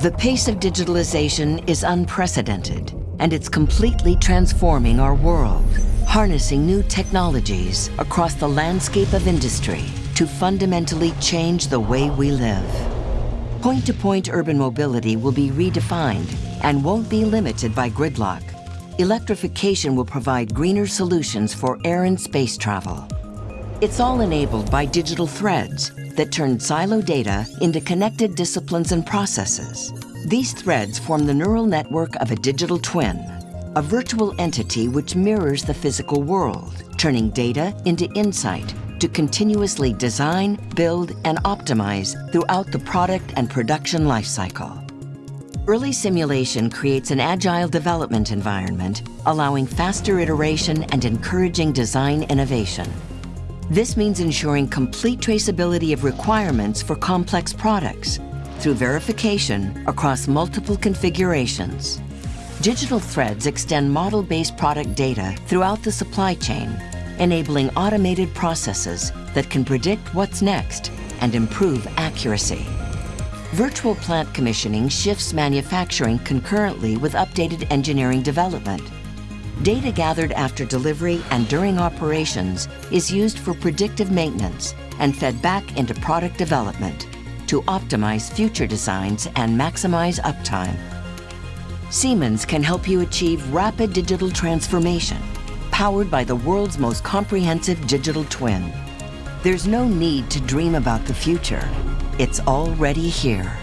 The pace of digitalization is unprecedented, and it's completely transforming our world, harnessing new technologies across the landscape of industry to fundamentally change the way we live. Point-to-point -point urban mobility will be redefined and won't be limited by gridlock. Electrification will provide greener solutions for air and space travel. It's all enabled by digital threads that turn silo data into connected disciplines and processes. These threads form the neural network of a digital twin, a virtual entity which mirrors the physical world, turning data into insight to continuously design, build, and optimize throughout the product and production lifecycle. Early simulation creates an agile development environment, allowing faster iteration and encouraging design innovation. This means ensuring complete traceability of requirements for complex products through verification across multiple configurations. Digital threads extend model-based product data throughout the supply chain, enabling automated processes that can predict what's next and improve accuracy. Virtual plant commissioning shifts manufacturing concurrently with updated engineering development, Data gathered after delivery and during operations is used for predictive maintenance and fed back into product development to optimize future designs and maximize uptime. Siemens can help you achieve rapid digital transformation, powered by the world's most comprehensive digital twin. There's no need to dream about the future. It's already here.